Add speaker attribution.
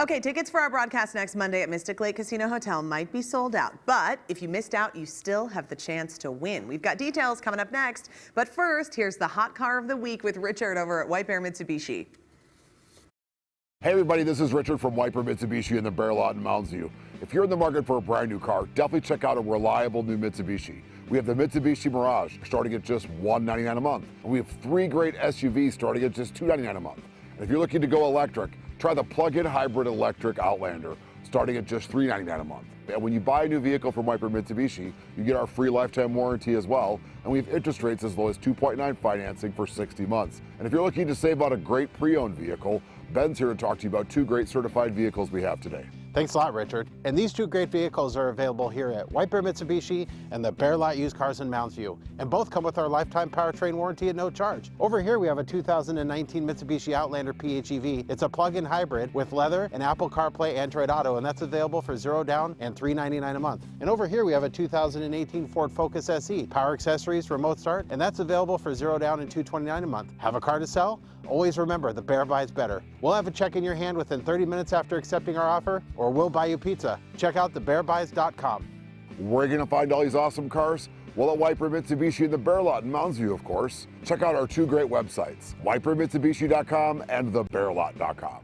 Speaker 1: Okay, tickets for our broadcast next Monday at Mystic Lake Casino Hotel might be sold out, but if you missed out, you still have the chance to win. We've got details coming up next, but first, here's the hot car of the week with Richard over at White Bear Mitsubishi.
Speaker 2: Hey everybody, this is Richard from White Bear Mitsubishi in the Bear Lot in Mounds View. If you're in the market for a brand new car, definitely check out a reliable new Mitsubishi. We have the Mitsubishi Mirage starting at just 199 a month. And we have three great SUVs starting at just 299 a month. And if you're looking to go electric, try the plug-in hybrid electric Outlander starting at just 399 a month. And when you buy a new vehicle from White Bear Mitsubishi, you get our free lifetime warranty as well. And we have interest rates as low as 2.9 financing for 60 months. And if you're looking to save on a great pre-owned vehicle, Ben's here to talk to you about two great certified vehicles we have today.
Speaker 3: Thanks a lot, Richard. And these two great vehicles are available here at White Bear Mitsubishi and the Bear Lot Used Cars in Mounds View. And both come with our lifetime powertrain warranty at no charge. Over here, we have a 2019 Mitsubishi Outlander PHEV. It's a plug-in hybrid with leather and Apple CarPlay Android Auto, and that's available for zero down and 399 a month. And over here, we have a 2018 Ford Focus SE, power accessories, remote start, and that's available for zero down and 229 a month. Have a car to sell? Always remember, the Bear buys better. We'll have a check in your hand within 30 minutes after accepting our offer, or we'll buy you pizza. Check out thebearbuys.com.
Speaker 2: Where you going to find all these awesome cars? Well, at White Bear Mitsubishi in the Bear Lot in Mounds View, of course. Check out our two great websites, whitebearmitsubishi.com and thebearlot.com.